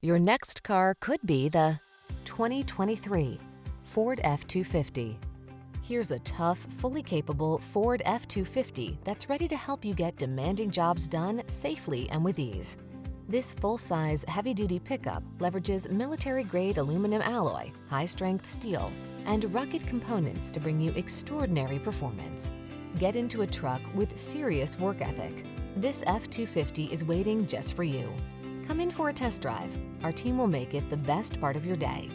Your next car could be the 2023 Ford F-250. Here's a tough, fully capable Ford F-250 that's ready to help you get demanding jobs done safely and with ease. This full-size, heavy-duty pickup leverages military-grade aluminum alloy, high-strength steel, and rugged components to bring you extraordinary performance. Get into a truck with serious work ethic. This F-250 is waiting just for you. Come in for a test drive. Our team will make it the best part of your day.